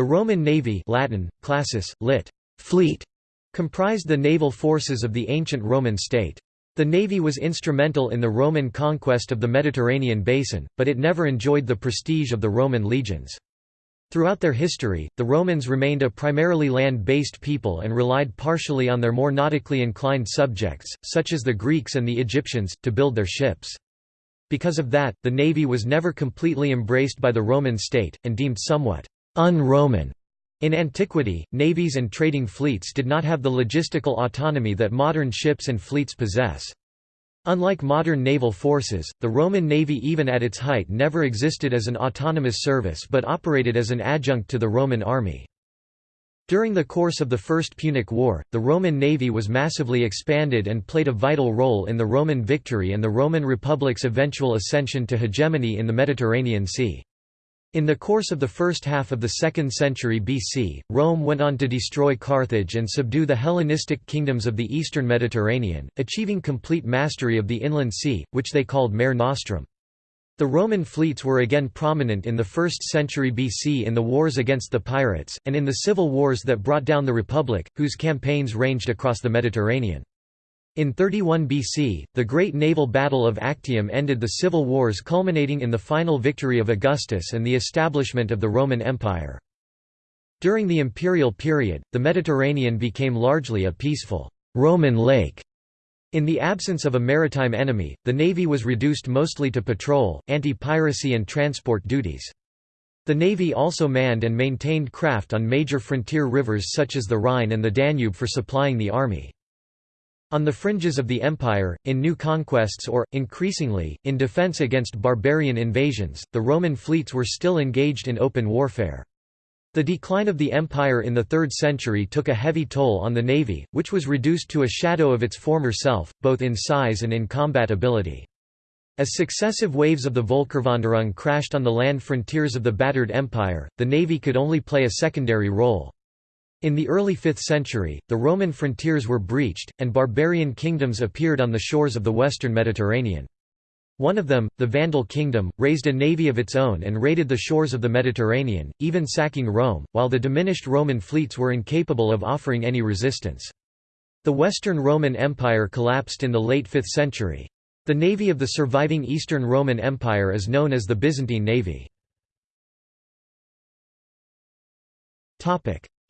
The Roman navy Latin, classis, lit. fleet, comprised the naval forces of the ancient Roman state. The navy was instrumental in the Roman conquest of the Mediterranean basin, but it never enjoyed the prestige of the Roman legions. Throughout their history, the Romans remained a primarily land-based people and relied partially on their more nautically inclined subjects, such as the Greeks and the Egyptians, to build their ships. Because of that, the navy was never completely embraced by the Roman state, and deemed somewhat un-Roman. In antiquity, navies and trading fleets did not have the logistical autonomy that modern ships and fleets possess. Unlike modern naval forces, the Roman navy even at its height never existed as an autonomous service but operated as an adjunct to the Roman army. During the course of the First Punic War, the Roman navy was massively expanded and played a vital role in the Roman victory and the Roman Republic's eventual ascension to hegemony in the Mediterranean Sea. In the course of the first half of the 2nd century BC, Rome went on to destroy Carthage and subdue the Hellenistic kingdoms of the eastern Mediterranean, achieving complete mastery of the inland sea, which they called Mare Nostrum. The Roman fleets were again prominent in the 1st century BC in the wars against the pirates, and in the civil wars that brought down the Republic, whose campaigns ranged across the Mediterranean. In 31 BC, the Great Naval Battle of Actium ended the civil wars culminating in the final victory of Augustus and the establishment of the Roman Empire. During the imperial period, the Mediterranean became largely a peaceful, Roman lake. In the absence of a maritime enemy, the navy was reduced mostly to patrol, anti-piracy and transport duties. The navy also manned and maintained craft on major frontier rivers such as the Rhine and the Danube for supplying the army. On the fringes of the empire, in new conquests or, increasingly, in defense against barbarian invasions, the Roman fleets were still engaged in open warfare. The decline of the empire in the 3rd century took a heavy toll on the navy, which was reduced to a shadow of its former self, both in size and in combat ability. As successive waves of the Volkerwanderung crashed on the land frontiers of the battered empire, the navy could only play a secondary role. In the early 5th century, the Roman frontiers were breached, and barbarian kingdoms appeared on the shores of the western Mediterranean. One of them, the Vandal kingdom, raised a navy of its own and raided the shores of the Mediterranean, even sacking Rome, while the diminished Roman fleets were incapable of offering any resistance. The Western Roman Empire collapsed in the late 5th century. The navy of the surviving Eastern Roman Empire is known as the Byzantine Navy.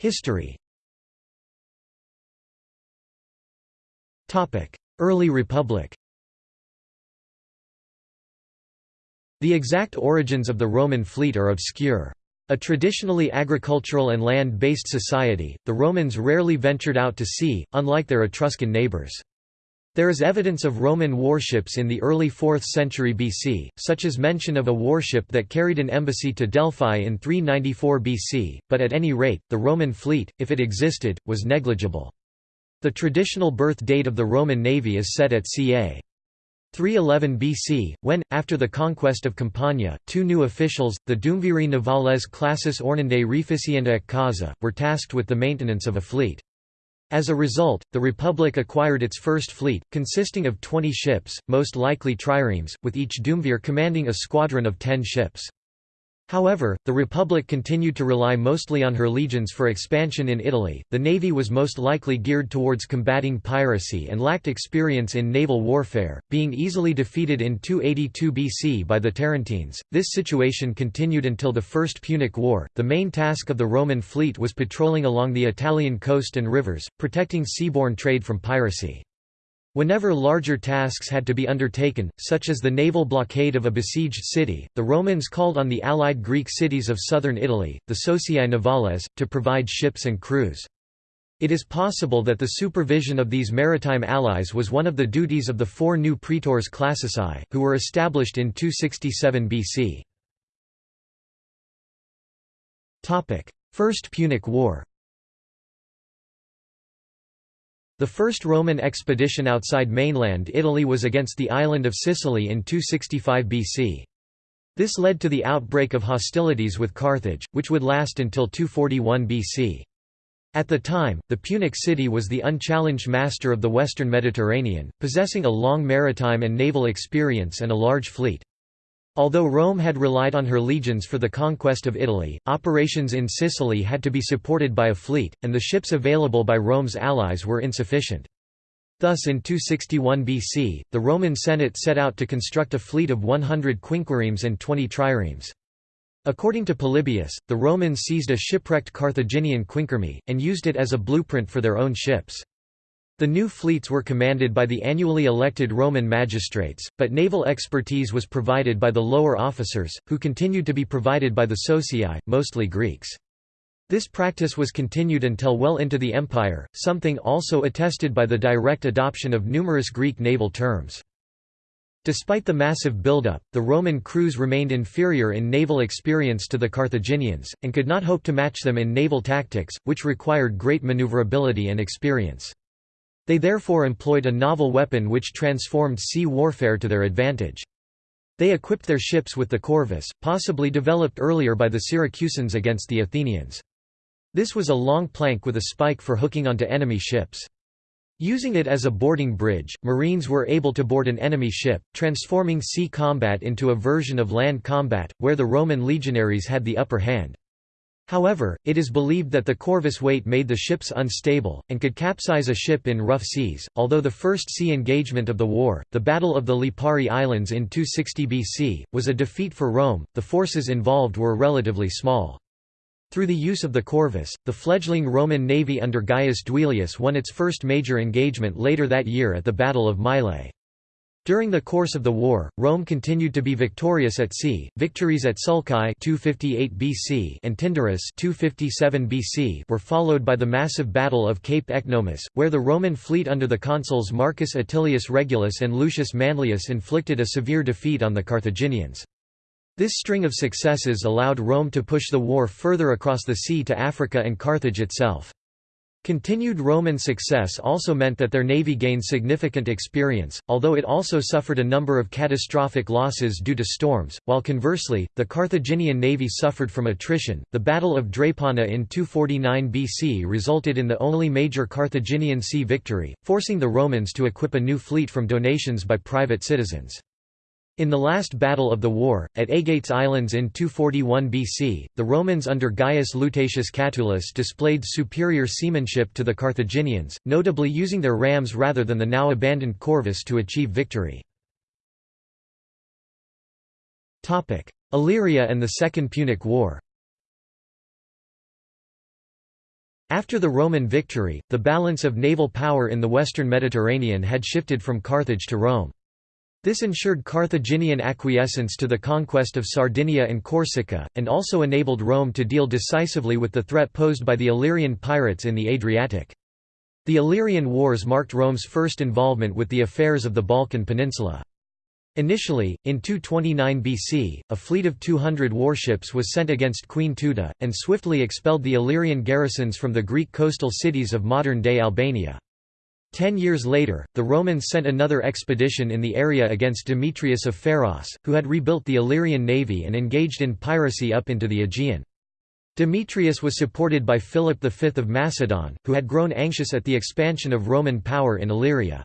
History Early Republic The exact origins of the Roman fleet are obscure. A traditionally agricultural and land-based society, the Romans rarely ventured out to sea, unlike their Etruscan neighbours. There is evidence of Roman warships in the early 4th century BC, such as mention of a warship that carried an embassy to Delphi in 394 BC, but at any rate, the Roman fleet, if it existed, was negligible. The traditional birth date of the Roman navy is set at ca. 311 BC, when, after the conquest of Campania, two new officials, the Duumviri navales classis ornandae reficiendaeque causa, were tasked with the maintenance of a fleet. As a result, the Republic acquired its first fleet, consisting of 20 ships, most likely triremes, with each duumvir commanding a squadron of 10 ships. However, the Republic continued to rely mostly on her legions for expansion in Italy. The navy was most likely geared towards combating piracy and lacked experience in naval warfare, being easily defeated in 282 BC by the Tarentines. This situation continued until the First Punic War. The main task of the Roman fleet was patrolling along the Italian coast and rivers, protecting seaborne trade from piracy. Whenever larger tasks had to be undertaken, such as the naval blockade of a besieged city, the Romans called on the allied Greek cities of southern Italy, the Socii Navales, to provide ships and crews. It is possible that the supervision of these maritime allies was one of the duties of the four new praetors classici, who were established in 267 BC. First Punic War The first Roman expedition outside mainland Italy was against the island of Sicily in 265 BC. This led to the outbreak of hostilities with Carthage, which would last until 241 BC. At the time, the Punic city was the unchallenged master of the western Mediterranean, possessing a long maritime and naval experience and a large fleet. Although Rome had relied on her legions for the conquest of Italy, operations in Sicily had to be supported by a fleet, and the ships available by Rome's allies were insufficient. Thus in 261 BC, the Roman Senate set out to construct a fleet of 100 quinquiremes and 20 triremes. According to Polybius, the Romans seized a shipwrecked Carthaginian quinquireme, and used it as a blueprint for their own ships. The new fleets were commanded by the annually elected Roman magistrates, but naval expertise was provided by the lower officers, who continued to be provided by the socii, mostly Greeks. This practice was continued until well into the empire, something also attested by the direct adoption of numerous Greek naval terms. Despite the massive buildup, the Roman crews remained inferior in naval experience to the Carthaginians, and could not hope to match them in naval tactics, which required great maneuverability and experience. They therefore employed a novel weapon which transformed sea warfare to their advantage. They equipped their ships with the corvus, possibly developed earlier by the Syracusans against the Athenians. This was a long plank with a spike for hooking onto enemy ships. Using it as a boarding bridge, marines were able to board an enemy ship, transforming sea combat into a version of land combat, where the Roman legionaries had the upper hand. However, it is believed that the corvus weight made the ships unstable, and could capsize a ship in rough seas. Although the first sea engagement of the war, the Battle of the Lipari Islands in 260 BC, was a defeat for Rome, the forces involved were relatively small. Through the use of the corvus, the fledgling Roman navy under Gaius Duilius won its first major engagement later that year at the Battle of Mylae. During the course of the war, Rome continued to be victorious at sea. Victories at Sulci 258 BC and Tyndaris 257 BC were followed by the massive Battle of Cape Ecnomus, where the Roman fleet under the consuls Marcus Atilius Regulus and Lucius Manlius inflicted a severe defeat on the Carthaginians. This string of successes allowed Rome to push the war further across the sea to Africa and Carthage itself. Continued Roman success also meant that their navy gained significant experience, although it also suffered a number of catastrophic losses due to storms, while conversely, the Carthaginian navy suffered from attrition. The Battle of Drepana in 249 BC resulted in the only major Carthaginian sea victory, forcing the Romans to equip a new fleet from donations by private citizens. In the last battle of the war, at Aegates Islands in 241 BC, the Romans under Gaius Lutatius Catulus displayed superior seamanship to the Carthaginians, notably using their rams rather than the now abandoned corvus to achieve victory. Illyria and the Second Punic War After the Roman victory, the balance of naval power in the western Mediterranean had shifted from Carthage to Rome. This ensured Carthaginian acquiescence to the conquest of Sardinia and Corsica, and also enabled Rome to deal decisively with the threat posed by the Illyrian pirates in the Adriatic. The Illyrian Wars marked Rome's first involvement with the affairs of the Balkan Peninsula. Initially, in 229 BC, a fleet of 200 warships was sent against Queen Teuta, and swiftly expelled the Illyrian garrisons from the Greek coastal cities of modern-day Albania. Ten years later, the Romans sent another expedition in the area against Demetrius of Pharos, who had rebuilt the Illyrian navy and engaged in piracy up into the Aegean. Demetrius was supported by Philip V of Macedon, who had grown anxious at the expansion of Roman power in Illyria.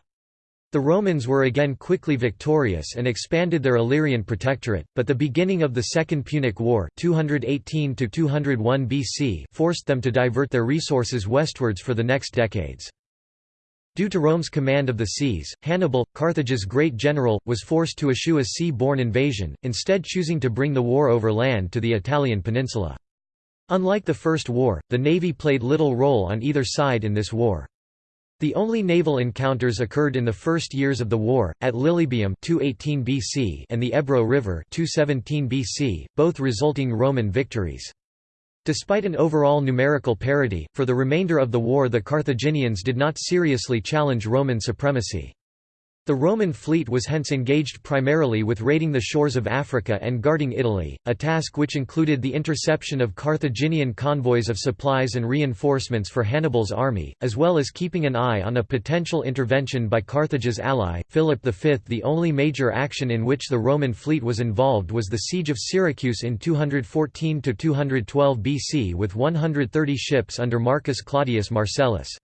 The Romans were again quickly victorious and expanded their Illyrian protectorate, but the beginning of the Second Punic War 218 BC forced them to divert their resources westwards for the next decades. Due to Rome's command of the seas, Hannibal, Carthage's great general, was forced to eschew a sea-borne invasion, instead choosing to bring the war over land to the Italian peninsula. Unlike the First War, the navy played little role on either side in this war. The only naval encounters occurred in the first years of the war, at Lilybaeum 218 BC and the Ebro River 217 BC, both resulting Roman victories. Despite an overall numerical parity, for the remainder of the war the Carthaginians did not seriously challenge Roman supremacy. The Roman fleet was hence engaged primarily with raiding the shores of Africa and guarding Italy, a task which included the interception of Carthaginian convoys of supplies and reinforcements for Hannibal's army, as well as keeping an eye on a potential intervention by Carthage's ally, Philip V. The only major action in which the Roman fleet was involved was the siege of Syracuse in 214–212 BC with 130 ships under Marcus Claudius Marcellus.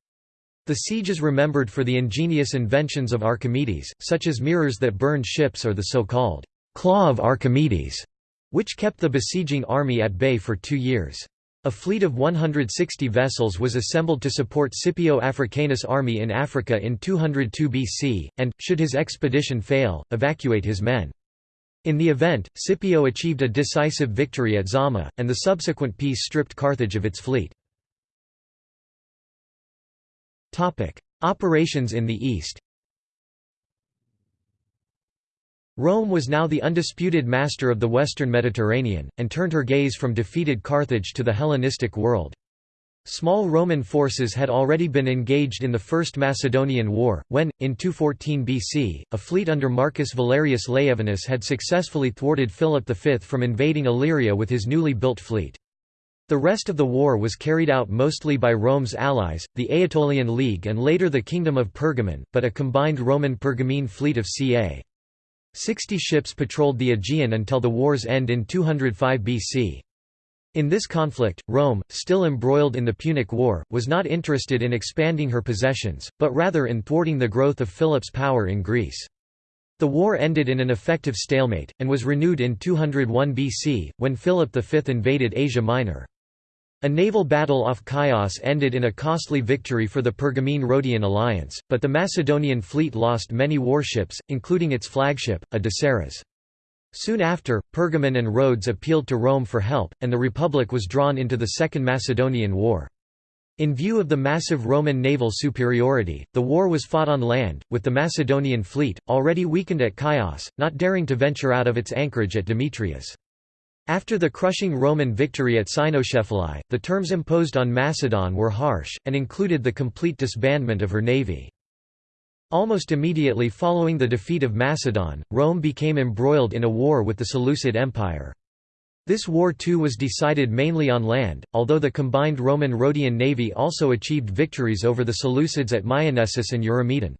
The siege is remembered for the ingenious inventions of Archimedes, such as mirrors that burned ships or the so-called «Claw of Archimedes», which kept the besieging army at bay for two years. A fleet of 160 vessels was assembled to support Scipio Africanus' army in Africa in 202 BC, and, should his expedition fail, evacuate his men. In the event, Scipio achieved a decisive victory at Zama, and the subsequent peace stripped Carthage of its fleet. Operations in the east Rome was now the undisputed master of the western Mediterranean, and turned her gaze from defeated Carthage to the Hellenistic world. Small Roman forces had already been engaged in the First Macedonian War, when, in 214 BC, a fleet under Marcus Valerius Laevinus had successfully thwarted Philip V from invading Illyria with his newly built fleet. The rest of the war was carried out mostly by Rome's allies, the Aetolian League and later the Kingdom of Pergamon, but a combined Roman-Pergamene fleet of ca. Sixty ships patrolled the Aegean until the war's end in 205 BC. In this conflict, Rome, still embroiled in the Punic War, was not interested in expanding her possessions, but rather in thwarting the growth of Philip's power in Greece. The war ended in an effective stalemate, and was renewed in 201 BC, when Philip V invaded Asia Minor. A naval battle off Chios ended in a costly victory for the Pergamene-Rhodian alliance, but the Macedonian fleet lost many warships, including its flagship, a dekares. Soon after, Pergamon and Rhodes appealed to Rome for help, and the Republic was drawn into the Second Macedonian War. In view of the massive Roman naval superiority, the war was fought on land, with the Macedonian fleet, already weakened at Chios, not daring to venture out of its anchorage at Demetrias. After the crushing Roman victory at Cynoscephalae, the terms imposed on Macedon were harsh, and included the complete disbandment of her navy. Almost immediately following the defeat of Macedon, Rome became embroiled in a war with the Seleucid Empire. This war too was decided mainly on land, although the combined Roman-Rhodian navy also achieved victories over the Seleucids at Myonessus and Eurymedon.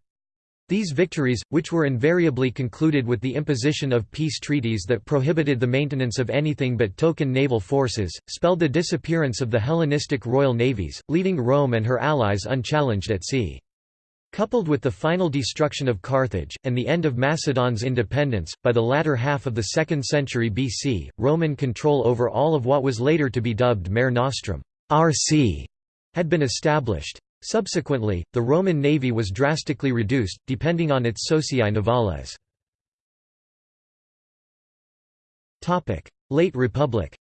These victories, which were invariably concluded with the imposition of peace treaties that prohibited the maintenance of anything but token naval forces, spelled the disappearance of the Hellenistic royal navies, leaving Rome and her allies unchallenged at sea. Coupled with the final destruction of Carthage, and the end of Macedon's independence, by the latter half of the 2nd century BC, Roman control over all of what was later to be dubbed Mare Nostrum sea", had been established. Subsequently, the Roman navy was drastically reduced, depending on its socii navales. Late Republic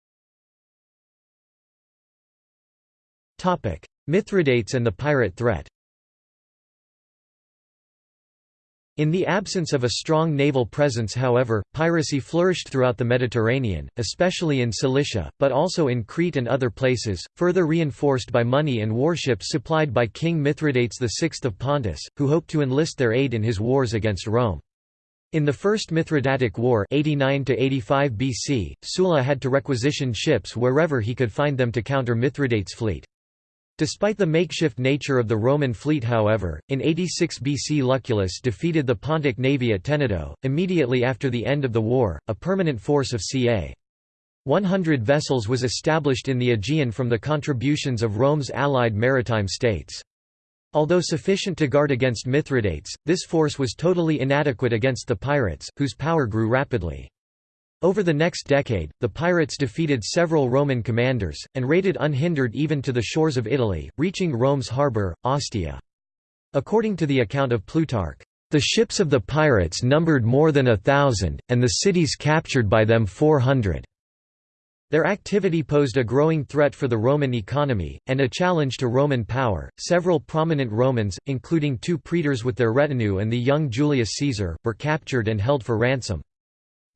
Mithridates and the pirate threat In the absence of a strong naval presence however, piracy flourished throughout the Mediterranean, especially in Cilicia, but also in Crete and other places, further reinforced by money and warships supplied by King Mithridates VI of Pontus, who hoped to enlist their aid in his wars against Rome. In the First Mithridatic War 89 BC, Sulla had to requisition ships wherever he could find them to counter Mithridates' fleet. Despite the makeshift nature of the Roman fleet however, in 86 BC Lucullus defeated the Pontic navy at Tenedo, immediately after the end of the war, a permanent force of ca. 100 vessels was established in the Aegean from the contributions of Rome's allied maritime states. Although sufficient to guard against Mithridates, this force was totally inadequate against the pirates, whose power grew rapidly. Over the next decade, the pirates defeated several Roman commanders, and raided unhindered even to the shores of Italy, reaching Rome's harbour, Ostia. According to the account of Plutarch, "...the ships of the pirates numbered more than a thousand, and the cities captured by them four hundred." Their activity posed a growing threat for the Roman economy, and a challenge to Roman power. Several prominent Romans, including two praetors with their retinue and the young Julius Caesar, were captured and held for ransom.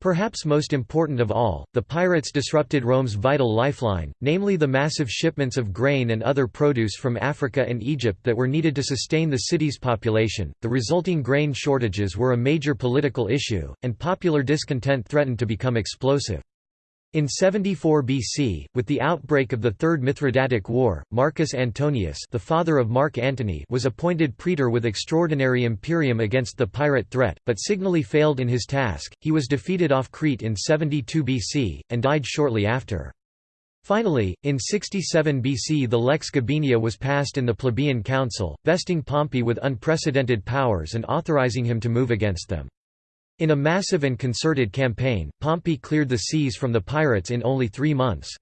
Perhaps most important of all, the pirates disrupted Rome's vital lifeline, namely the massive shipments of grain and other produce from Africa and Egypt that were needed to sustain the city's population. The resulting grain shortages were a major political issue, and popular discontent threatened to become explosive. In 74 BC, with the outbreak of the Third Mithridatic War, Marcus Antonius the father of Mark Antony was appointed praetor with extraordinary imperium against the pirate threat, but signally failed in his task, he was defeated off Crete in 72 BC, and died shortly after. Finally, in 67 BC the Lex Gabinia was passed in the Plebeian Council, vesting Pompey with unprecedented powers and authorizing him to move against them. In a massive and concerted campaign, Pompey cleared the seas from the pirates in only three months.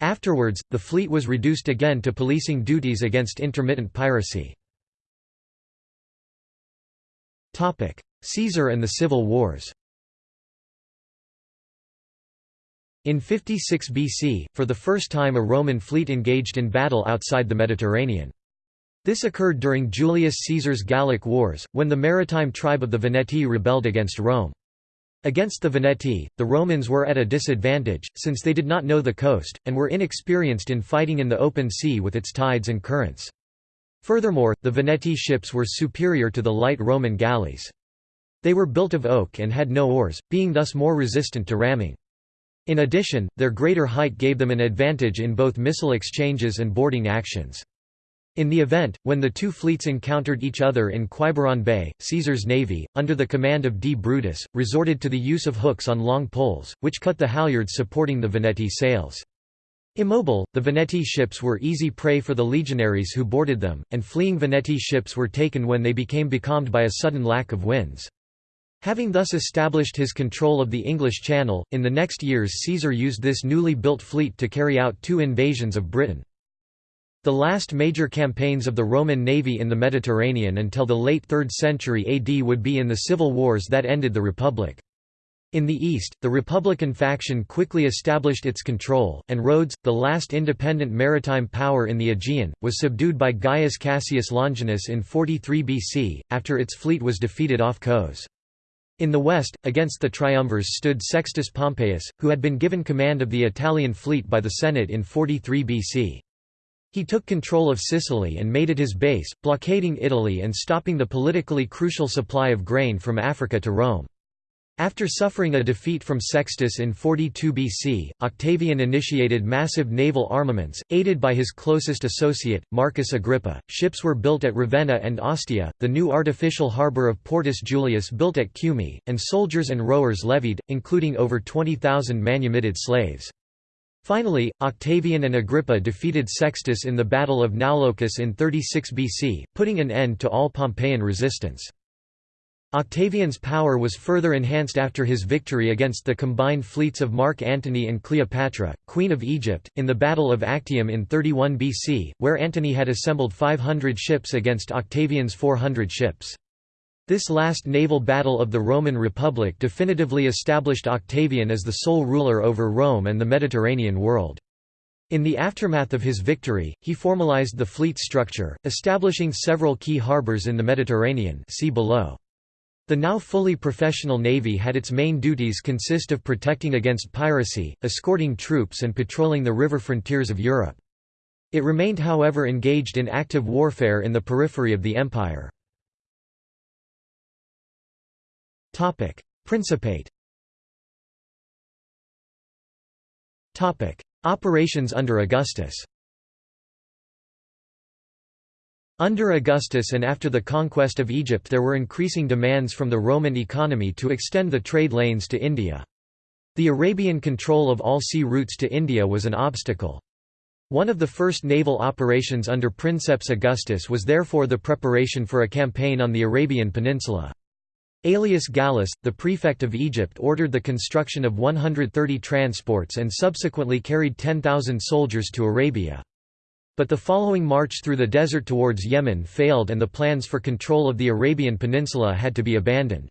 Afterwards, the fleet was reduced again to policing duties against intermittent piracy. Caesar and the Civil Wars In 56 BC, for the first time a Roman fleet engaged in battle outside the Mediterranean. This occurred during Julius Caesar's Gallic Wars, when the maritime tribe of the Veneti rebelled against Rome. Against the Veneti, the Romans were at a disadvantage, since they did not know the coast, and were inexperienced in fighting in the open sea with its tides and currents. Furthermore, the Veneti ships were superior to the light Roman galleys. They were built of oak and had no oars, being thus more resistant to ramming. In addition, their greater height gave them an advantage in both missile exchanges and boarding actions. In the event, when the two fleets encountered each other in Quiberon Bay, Caesar's navy, under the command of D. Brutus, resorted to the use of hooks on long poles, which cut the halyards supporting the Veneti sails. Immobile, the Veneti ships were easy prey for the legionaries who boarded them, and fleeing Veneti ships were taken when they became becalmed by a sudden lack of winds. Having thus established his control of the English Channel, in the next years Caesar used this newly built fleet to carry out two invasions of Britain. The last major campaigns of the Roman navy in the Mediterranean until the late 3rd century AD would be in the civil wars that ended the Republic. In the east, the Republican faction quickly established its control, and Rhodes, the last independent maritime power in the Aegean, was subdued by Gaius Cassius Longinus in 43 BC, after its fleet was defeated off Cos. In the west, against the triumvirs stood Sextus Pompeius, who had been given command of the Italian fleet by the Senate in 43 BC. He took control of Sicily and made it his base, blockading Italy and stopping the politically crucial supply of grain from Africa to Rome. After suffering a defeat from Sextus in 42 BC, Octavian initiated massive naval armaments, aided by his closest associate, Marcus Agrippa. Ships were built at Ravenna and Ostia, the new artificial harbour of Portus Julius built at Cumae, and soldiers and rowers levied, including over 20,000 manumitted slaves. Finally, Octavian and Agrippa defeated Sextus in the Battle of Naulochus in 36 BC, putting an end to all Pompeian resistance. Octavian's power was further enhanced after his victory against the combined fleets of Mark Antony and Cleopatra, Queen of Egypt, in the Battle of Actium in 31 BC, where Antony had assembled 500 ships against Octavian's 400 ships. This last naval battle of the Roman Republic definitively established Octavian as the sole ruler over Rome and the Mediterranean world. In the aftermath of his victory, he formalized the fleet structure, establishing several key harbors in the Mediterranean see below. The now fully professional navy had its main duties consist of protecting against piracy, escorting troops and patrolling the river frontiers of Europe. It remained however engaged in active warfare in the periphery of the empire. Principate Topic: Operations under Augustus Under Augustus and after the conquest of Egypt there were increasing demands from the Roman economy to extend the trade lanes to India. The Arabian control of all sea routes to India was an obstacle. One of the first naval operations under Princeps Augustus was therefore the preparation for a campaign on the Arabian Peninsula. Aelius Gallus, the prefect of Egypt ordered the construction of 130 transports and subsequently carried 10,000 soldiers to Arabia. But the following march through the desert towards Yemen failed and the plans for control of the Arabian Peninsula had to be abandoned.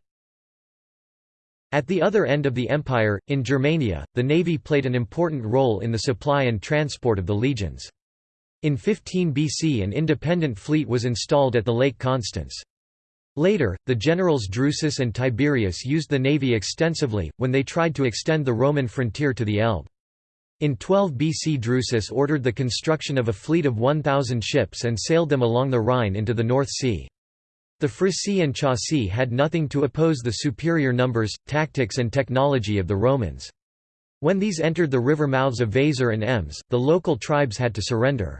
At the other end of the empire, in Germania, the navy played an important role in the supply and transport of the legions. In 15 BC an independent fleet was installed at the Lake Constance. Later, the generals Drusus and Tiberius used the navy extensively, when they tried to extend the Roman frontier to the Elbe. In 12 BC Drusus ordered the construction of a fleet of 1,000 ships and sailed them along the Rhine into the North Sea. The Frisii and Chauci had nothing to oppose the superior numbers, tactics and technology of the Romans. When these entered the river mouths of Weser and Ems, the local tribes had to surrender.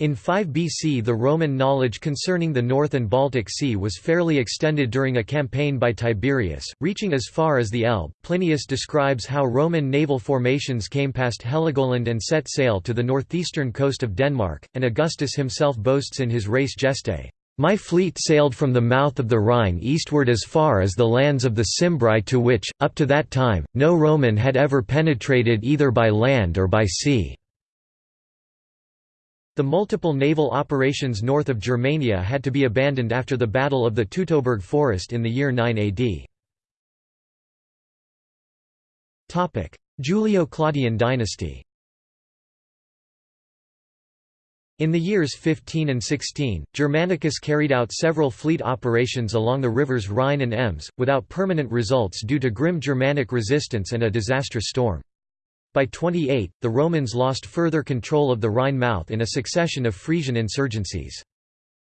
In 5 BC the Roman knowledge concerning the North and Baltic Sea was fairly extended during a campaign by Tiberius, reaching as far as the Elbe. Plinius describes how Roman naval formations came past Heligoland and set sail to the northeastern coast of Denmark, and Augustus himself boasts in his Res Gestae, My fleet sailed from the mouth of the Rhine eastward as far as the lands of the Cimbri to which, up to that time, no Roman had ever penetrated either by land or by sea." The multiple naval operations north of Germania had to be abandoned after the Battle of the Teutoburg Forest in the year 9 AD. Julio-Claudian dynasty In the years 15 and 16, Germanicus carried out several fleet operations along the rivers Rhine and Ems, without permanent results due to grim Germanic resistance and a disastrous storm. By 28, the Romans lost further control of the Rhine mouth in a succession of Frisian insurgencies.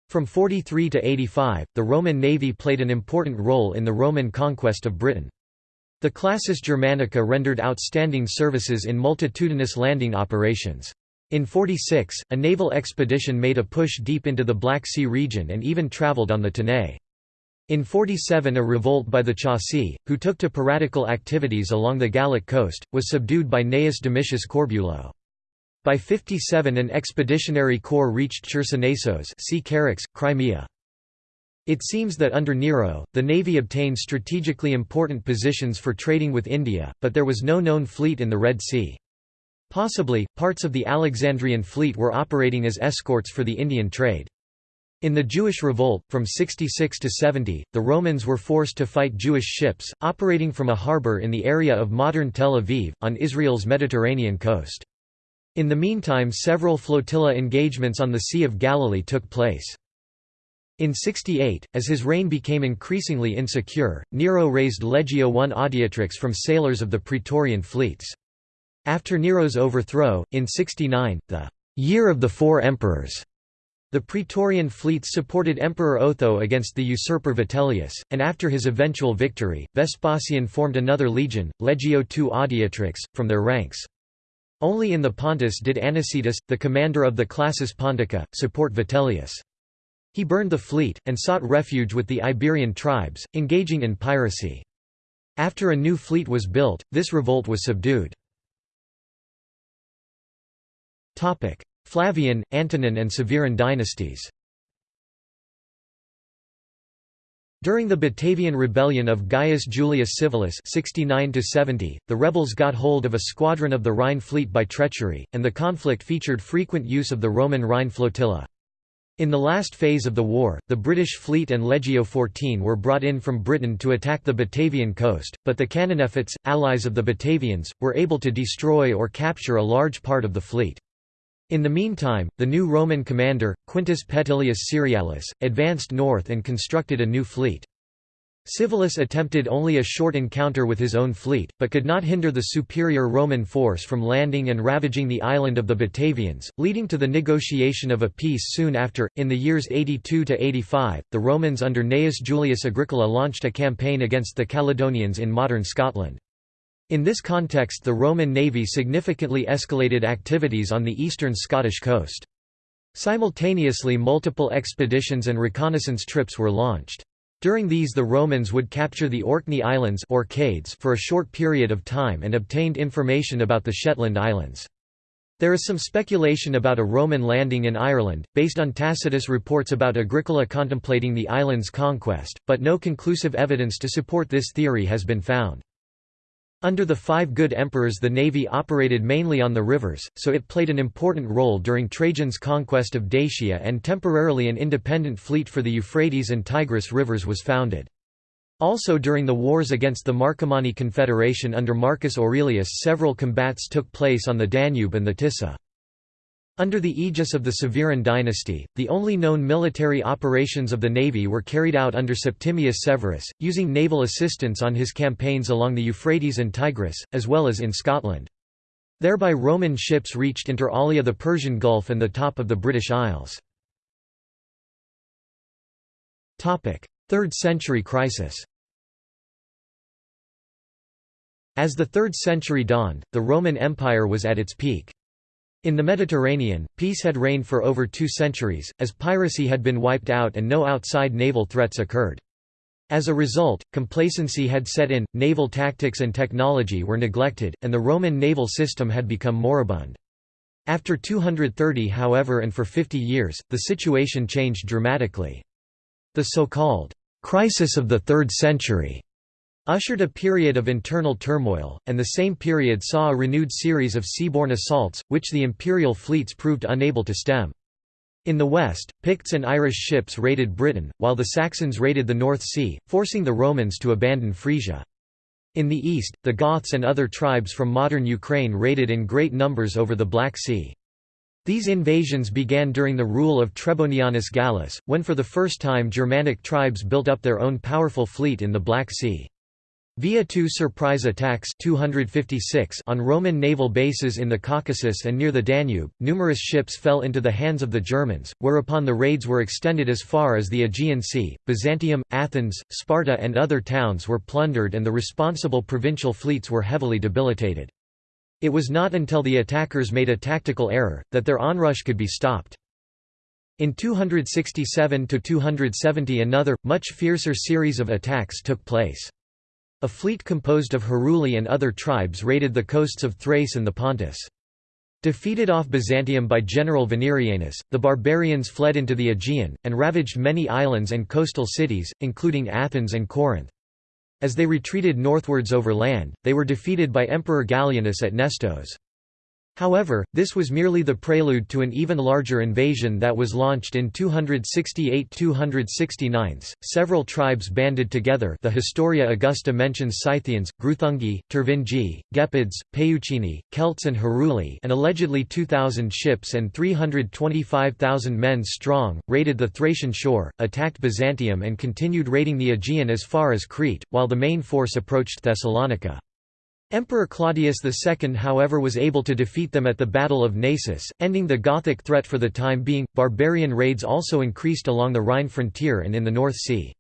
From 43 to 85, the Roman navy played an important role in the Roman conquest of Britain. The Classis Germanica rendered outstanding services in multitudinous landing operations. In 46, a naval expedition made a push deep into the Black Sea region and even travelled on the Tanais. In 47 a revolt by the Chauci, who took to piratical activities along the Gallic coast, was subdued by Gnaeus Domitius Corbulo. By 57 an expeditionary corps reached Chersonesos Charax, Crimea. It seems that under Nero, the navy obtained strategically important positions for trading with India, but there was no known fleet in the Red Sea. Possibly, parts of the Alexandrian fleet were operating as escorts for the Indian trade. In the Jewish revolt, from 66 to 70, the Romans were forced to fight Jewish ships, operating from a harbor in the area of modern Tel Aviv, on Israel's Mediterranean coast. In the meantime several flotilla engagements on the Sea of Galilee took place. In 68, as his reign became increasingly insecure, Nero raised Legio I Adiutrix from sailors of the Praetorian fleets. After Nero's overthrow, in 69, the «Year of the Four Emperors», the Praetorian fleets supported Emperor Otho against the usurper Vitellius, and after his eventual victory, Vespasian formed another legion, Legio II Adiutrix, from their ranks. Only in the Pontus did Anicetus, the commander of the Classis Pontica, support Vitellius. He burned the fleet, and sought refuge with the Iberian tribes, engaging in piracy. After a new fleet was built, this revolt was subdued. Flavian, Antonine and Severan dynasties During the Batavian rebellion of Gaius Julius Civilis 69 the rebels got hold of a squadron of the Rhine fleet by treachery, and the conflict featured frequent use of the Roman Rhine flotilla. In the last phase of the war, the British fleet and Legio XIV were brought in from Britain to attack the Batavian coast, but the Cananefates, allies of the Batavians, were able to destroy or capture a large part of the fleet. In the meantime, the new Roman commander, Quintus Petilius Cerealis, advanced north and constructed a new fleet. Civilis attempted only a short encounter with his own fleet, but could not hinder the superior Roman force from landing and ravaging the island of the Batavians, leading to the negotiation of a peace soon after. In the years 82 to 85, the Romans under Gnaeus Julius Agricola launched a campaign against the Caledonians in modern Scotland. In this context the Roman navy significantly escalated activities on the eastern Scottish coast. Simultaneously multiple expeditions and reconnaissance trips were launched. During these the Romans would capture the Orkney Islands for a short period of time and obtained information about the Shetland Islands. There is some speculation about a Roman landing in Ireland, based on Tacitus reports about Agricola contemplating the island's conquest, but no conclusive evidence to support this theory has been found. Under the Five Good Emperors the navy operated mainly on the rivers, so it played an important role during Trajan's conquest of Dacia and temporarily an independent fleet for the Euphrates and Tigris rivers was founded. Also during the wars against the Marcomanni Confederation under Marcus Aurelius several combats took place on the Danube and the Tisa. Under the aegis of the Severan dynasty, the only known military operations of the navy were carried out under Septimius Severus, using naval assistance on his campaigns along the Euphrates and Tigris, as well as in Scotland. Thereby Roman ships reached inter alia the Persian Gulf and the top of the British Isles. 3rd century crisis As the 3rd century dawned, the Roman Empire was at its peak. In the Mediterranean, peace had reigned for over two centuries, as piracy had been wiped out and no outside naval threats occurred. As a result, complacency had set in, naval tactics and technology were neglected, and the Roman naval system had become moribund. After 230 however and for 50 years, the situation changed dramatically. The so-called «crisis of the Third Century» ushered a period of internal turmoil, and the same period saw a renewed series of seaborne assaults, which the imperial fleets proved unable to stem. In the west, Picts and Irish ships raided Britain, while the Saxons raided the North Sea, forcing the Romans to abandon Frisia. In the east, the Goths and other tribes from modern Ukraine raided in great numbers over the Black Sea. These invasions began during the rule of Trebonianus Gallus, when for the first time Germanic tribes built up their own powerful fleet in the Black Sea. Via two surprise attacks 256 on Roman naval bases in the Caucasus and near the Danube, numerous ships fell into the hands of the Germans, whereupon the raids were extended as far as the Aegean Sea. Byzantium, Athens, Sparta and other towns were plundered and the responsible provincial fleets were heavily debilitated. It was not until the attackers made a tactical error, that their onrush could be stopped. In 267–270 another, much fiercer series of attacks took place. A fleet composed of Heruli and other tribes raided the coasts of Thrace and the Pontus. Defeated off Byzantium by General Venerianus, the barbarians fled into the Aegean, and ravaged many islands and coastal cities, including Athens and Corinth. As they retreated northwards over land, they were defeated by Emperor Gallienus at Nestos. However, this was merely the prelude to an even larger invasion that was launched in 268–269. Several tribes banded together. The Historia Augusta mentions Scythians, Gruthungi, Tervingi, Gepids, Peucini, Celts, and Heruli, and allegedly 2,000 ships and 325,000 men strong raided the Thracian shore, attacked Byzantium, and continued raiding the Aegean as far as Crete, while the main force approached Thessalonica. Emperor Claudius II however was able to defeat them at the Battle of Naissus, ending the Gothic threat for the time being. Barbarian raids also increased along the Rhine frontier and in the North Sea.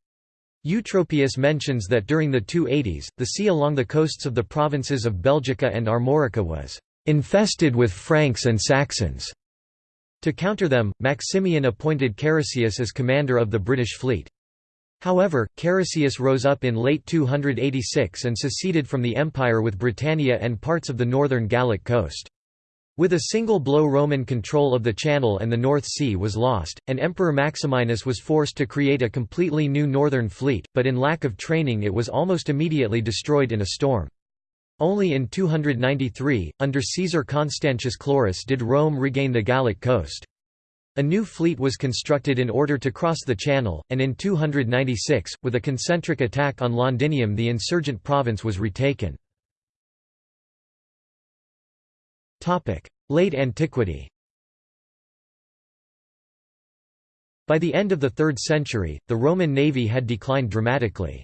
Eutropius mentions that during the 280s, the sea along the coasts of the provinces of Belgica and Armorica was infested with Franks and Saxons. To counter them, Maximian appointed Carausius as commander of the British fleet. However, Carausius rose up in late 286 and seceded from the empire with Britannia and parts of the northern Gallic coast. With a single blow Roman control of the Channel and the North Sea was lost, and Emperor Maximinus was forced to create a completely new northern fleet, but in lack of training it was almost immediately destroyed in a storm. Only in 293, under Caesar Constantius Chlorus did Rome regain the Gallic coast. A new fleet was constructed in order to cross the Channel, and in 296, with a concentric attack on Londinium the insurgent province was retaken. Late antiquity By the end of the 3rd century, the Roman navy had declined dramatically.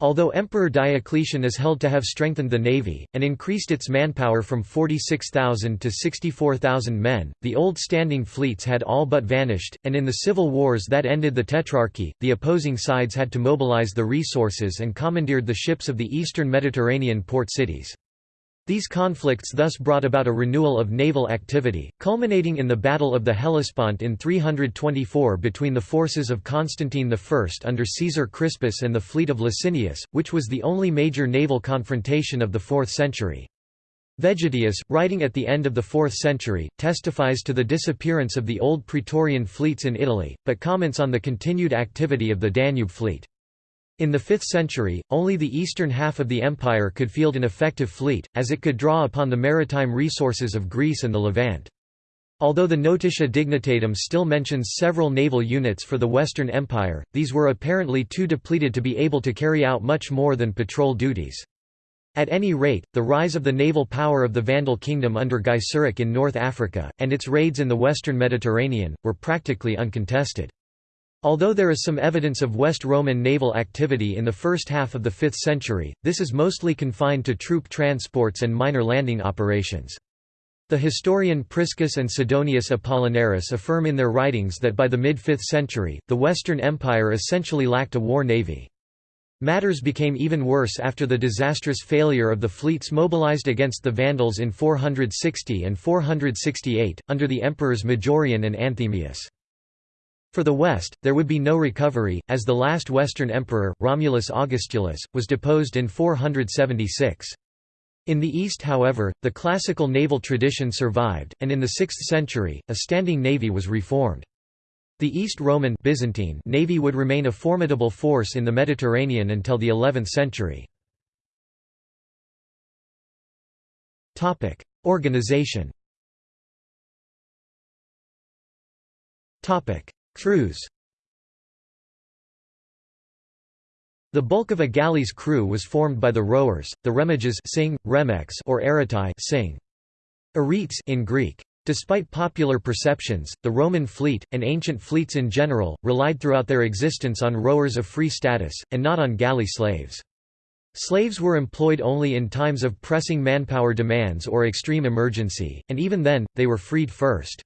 Although Emperor Diocletian is held to have strengthened the navy, and increased its manpower from 46,000 to 64,000 men, the old standing fleets had all but vanished, and in the civil wars that ended the Tetrarchy, the opposing sides had to mobilize the resources and commandeered the ships of the eastern Mediterranean port cities. These conflicts thus brought about a renewal of naval activity, culminating in the Battle of the Hellespont in 324 between the forces of Constantine I under Caesar Crispus and the fleet of Licinius, which was the only major naval confrontation of the 4th century. Vegetius, writing at the end of the 4th century, testifies to the disappearance of the old Praetorian fleets in Italy, but comments on the continued activity of the Danube fleet. In the 5th century, only the eastern half of the empire could field an effective fleet, as it could draw upon the maritime resources of Greece and the Levant. Although the Notitia Dignitatum still mentions several naval units for the Western Empire, these were apparently too depleted to be able to carry out much more than patrol duties. At any rate, the rise of the naval power of the Vandal kingdom under Gaiseric in North Africa, and its raids in the western Mediterranean, were practically uncontested. Although there is some evidence of West Roman naval activity in the first half of the 5th century, this is mostly confined to troop transports and minor landing operations. The historian Priscus and Sidonius Apollinaris affirm in their writings that by the mid-5th century, the Western Empire essentially lacked a war navy. Matters became even worse after the disastrous failure of the fleets mobilized against the Vandals in 460 and 468, under the emperors Majorian and Anthemius. For the West, there would be no recovery, as the last Western emperor, Romulus Augustulus, was deposed in 476. In the East however, the classical naval tradition survived, and in the 6th century, a standing navy was reformed. The East Roman Byzantine navy would remain a formidable force in the Mediterranean until the 11th century. Organization Crews The bulk of a galley's crew was formed by the rowers, the remiges sing, remex or eretai sing. Aretes in Greek. Despite popular perceptions, the Roman fleet, and ancient fleets in general, relied throughout their existence on rowers of free status, and not on galley slaves. Slaves were employed only in times of pressing manpower demands or extreme emergency, and even then, they were freed first.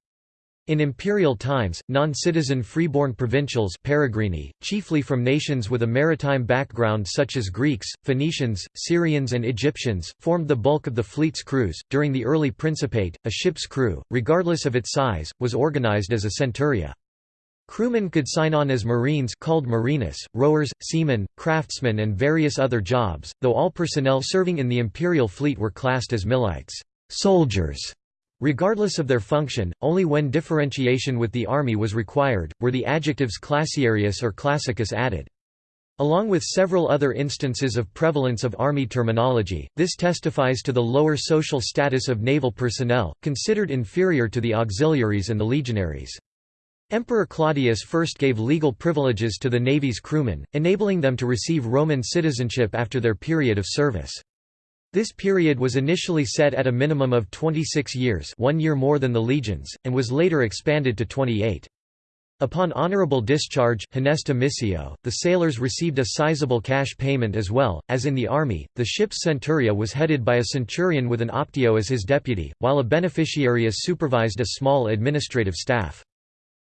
In imperial times, non-citizen freeborn provincials peregrini, chiefly from nations with a maritime background such as Greeks, Phoenicians, Syrians and Egyptians, formed the bulk of the fleet's crews. During the early Principate, a ship's crew, regardless of its size, was organized as a centuria. Crewmen could sign on as marines called marinus, rowers, seamen, craftsmen and various other jobs, though all personnel serving in the imperial fleet were classed as milites soldiers", Regardless of their function, only when differentiation with the army was required, were the adjectives classiarius or classicus added. Along with several other instances of prevalence of army terminology, this testifies to the lower social status of naval personnel, considered inferior to the auxiliaries and the legionaries. Emperor Claudius first gave legal privileges to the navy's crewmen, enabling them to receive Roman citizenship after their period of service. This period was initially set at a minimum of 26 years one year more than the legions, and was later expanded to 28. Upon honorable discharge Honesta missio, the sailors received a sizable cash payment as well. As in the army, the ship's centuria was headed by a centurion with an optio as his deputy, while a beneficiarius supervised a small administrative staff.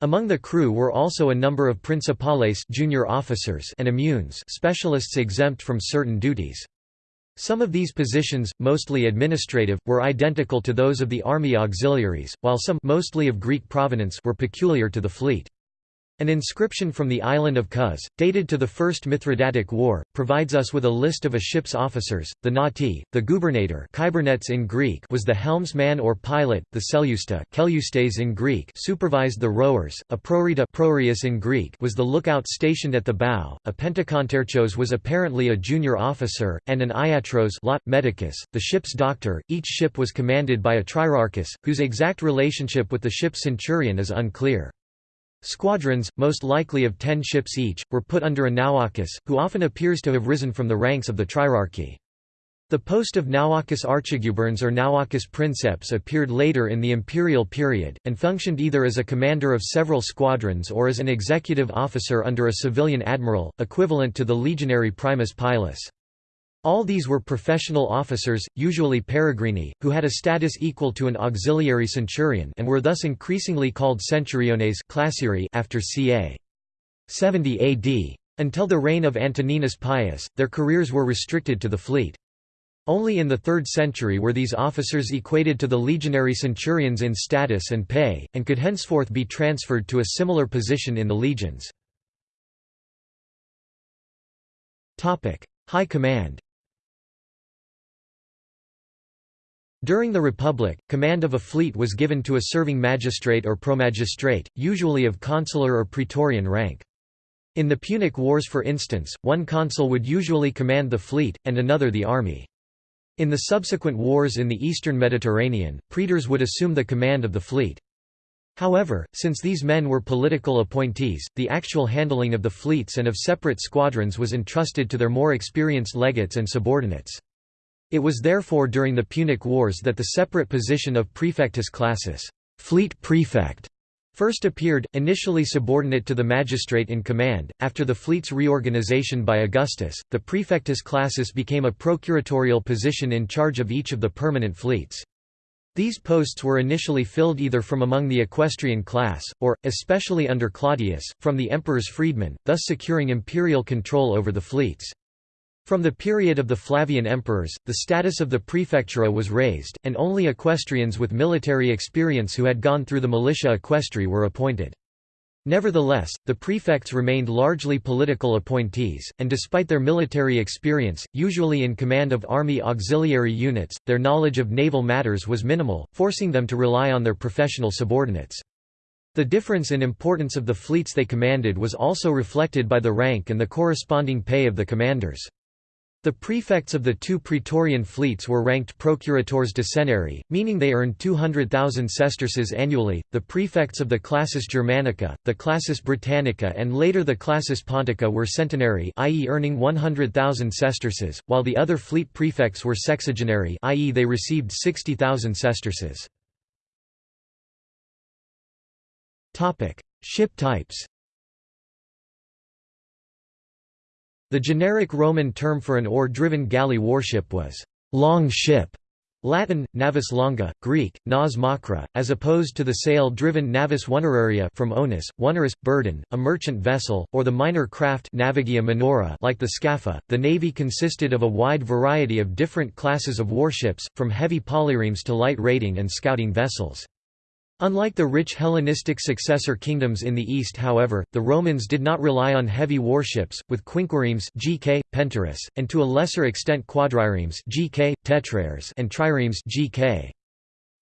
Among the crew were also a number of principales junior officers and immunes specialists exempt from certain duties. Some of these positions, mostly administrative, were identical to those of the army auxiliaries, while some mostly of Greek provenance were peculiar to the fleet. An inscription from the island of Kos, dated to the First Mithridatic War, provides us with a list of a ship's officers. The nati, the gubernator in Greek was the helmsman or pilot, the seleusta in Greek supervised the rowers, a prorita in Greek was the lookout stationed at the bow, a pentakonterchos was apparently a junior officer, and an iatros lot medicus, the ship's doctor. Each ship was commanded by a trierarchus, whose exact relationship with the ship's centurion is unclear. Squadrons, most likely of ten ships each, were put under a nauarchus, who often appears to have risen from the ranks of the trierarchy. The post of nauarchus archigubernes or nauarchus princeps appeared later in the imperial period, and functioned either as a commander of several squadrons or as an executive officer under a civilian admiral, equivalent to the legionary primus pilus. All these were professional officers, usually peregrini, who had a status equal to an auxiliary centurion and were thus increasingly called centuriones after ca. 70 AD. Until the reign of Antoninus Pius, their careers were restricted to the fleet. Only in the 3rd century were these officers equated to the legionary centurions in status and pay, and could henceforth be transferred to a similar position in the legions. High command During the Republic, command of a fleet was given to a serving magistrate or promagistrate, usually of consular or praetorian rank. In the Punic Wars for instance, one consul would usually command the fleet, and another the army. In the subsequent wars in the eastern Mediterranean, praetors would assume the command of the fleet. However, since these men were political appointees, the actual handling of the fleets and of separate squadrons was entrusted to their more experienced legates and subordinates. It was therefore during the Punic Wars that the separate position of praefectus classis fleet prefect", first appeared, initially subordinate to the magistrate in command. After the fleet's reorganization by Augustus, the praefectus classis became a procuratorial position in charge of each of the permanent fleets. These posts were initially filled either from among the equestrian class, or, especially under Claudius, from the emperor's freedmen, thus securing imperial control over the fleets. From the period of the Flavian emperors, the status of the prefectura was raised, and only equestrians with military experience who had gone through the militia equestri were appointed. Nevertheless, the prefects remained largely political appointees, and despite their military experience, usually in command of army auxiliary units, their knowledge of naval matters was minimal, forcing them to rely on their professional subordinates. The difference in importance of the fleets they commanded was also reflected by the rank and the corresponding pay of the commanders. The prefects of the two Praetorian fleets were ranked procurators ducenarii, meaning they earned 200,000 sesterces annually. The prefects of the classis Germanica, the classis Britannica, and later the classis Pontica were centenary, i.e., earning 100,000 sesterces, while the other fleet prefects were sexagenary, i.e., they received 60,000 sesterces. Topic: Ship types. The generic Roman term for an oar-driven galley warship was «long ship», Latin, navis longa, Greek, nas makra, as opposed to the sail-driven navis oneraria from onus, wunerus, burden, a merchant vessel, or the minor craft navigia minora like the scapha. The navy consisted of a wide variety of different classes of warships, from heavy polyremes to light raiding and scouting vessels. Unlike the rich Hellenistic successor kingdoms in the east however, the Romans did not rely on heavy warships, with quinquiremes GK, penteres, and to a lesser extent quadriremes GK, tetraires and triremes GK.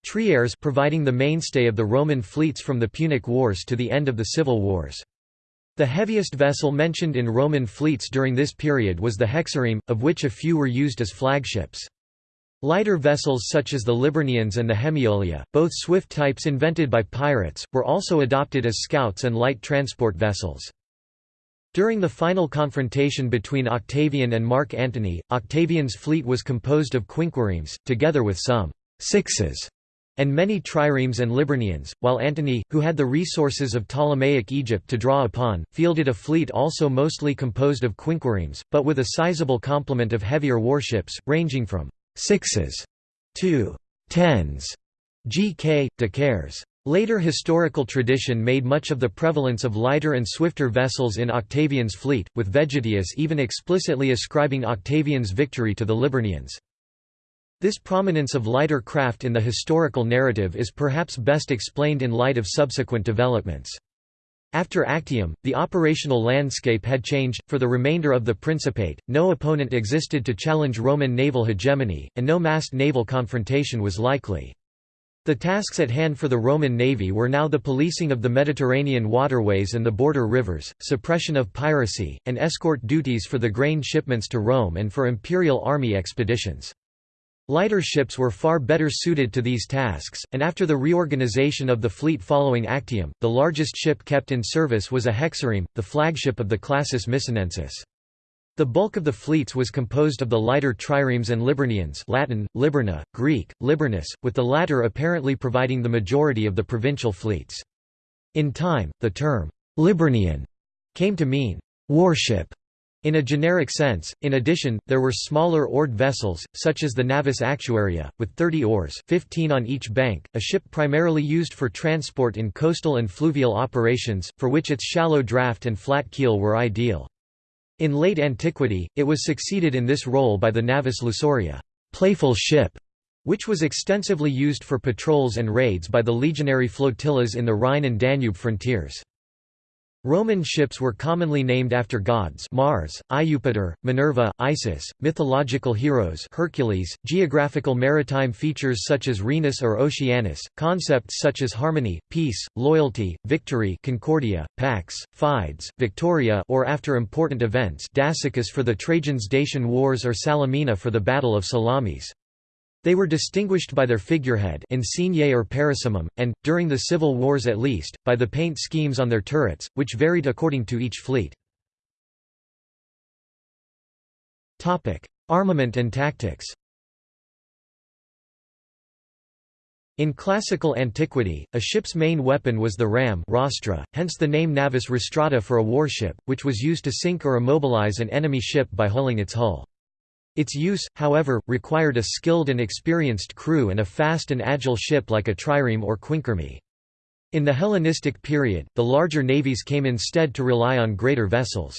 Triares providing the mainstay of the Roman fleets from the Punic Wars to the end of the Civil Wars. The heaviest vessel mentioned in Roman fleets during this period was the hexareme, of which a few were used as flagships. Lighter vessels such as the Liburnians and the Hemiolia, both swift types invented by pirates, were also adopted as scouts and light transport vessels. During the final confrontation between Octavian and Mark Antony, Octavian's fleet was composed of quinquiremes, together with some sixes and many triremes and Liburnians, while Antony, who had the resources of Ptolemaic Egypt to draw upon, fielded a fleet also mostly composed of quinquiremes, but with a sizable complement of heavier warships, ranging from sixes to tens, GK, decaires. Later historical tradition made much of the prevalence of lighter and swifter vessels in Octavian's fleet, with Vegetius even explicitly ascribing Octavian's victory to the Liburnians. This prominence of lighter craft in the historical narrative is perhaps best explained in light of subsequent developments. After Actium, the operational landscape had changed. For the remainder of the Principate, no opponent existed to challenge Roman naval hegemony, and no massed naval confrontation was likely. The tasks at hand for the Roman navy were now the policing of the Mediterranean waterways and the border rivers, suppression of piracy, and escort duties for the grain shipments to Rome and for imperial army expeditions. Lighter ships were far better suited to these tasks, and after the reorganization of the fleet following Actium, the largest ship kept in service was a hexareme, the flagship of the classis Misenensis. The bulk of the fleets was composed of the lighter triremes and Liburnians Latin, Liburna, Greek, Liburnus, with the latter apparently providing the majority of the provincial fleets. In time, the term, Liburnian, came to mean, warship, in a generic sense, in addition, there were smaller oared vessels, such as the Navis Actuaria, with 30 oars 15 on each bank, a ship primarily used for transport in coastal and fluvial operations, for which its shallow draft and flat keel were ideal. In late antiquity, it was succeeded in this role by the Navis Lusoria playful ship", which was extensively used for patrols and raids by the legionary flotillas in the Rhine and Danube frontiers. Roman ships were commonly named after gods Mars, Iupiter, Minerva, Isis, mythological heroes Hercules, geographical maritime features such as Rhenus or Oceanus, concepts such as harmony, peace, loyalty, victory Concordia, Pax, Fides, Victoria or after important events Dacicus for the Trajans-Dacian Wars or Salamina for the Battle of Salamis. They were distinguished by their figurehead or and, during the civil wars at least, by the paint schemes on their turrets, which varied according to each fleet. Armament and tactics In classical antiquity, a ship's main weapon was the ram rostra, hence the name navis rostrata for a warship, which was used to sink or immobilize an enemy ship by hulling its hull. Its use, however, required a skilled and experienced crew and a fast and agile ship like a trireme or quinquireme. In the Hellenistic period, the larger navies came instead to rely on greater vessels.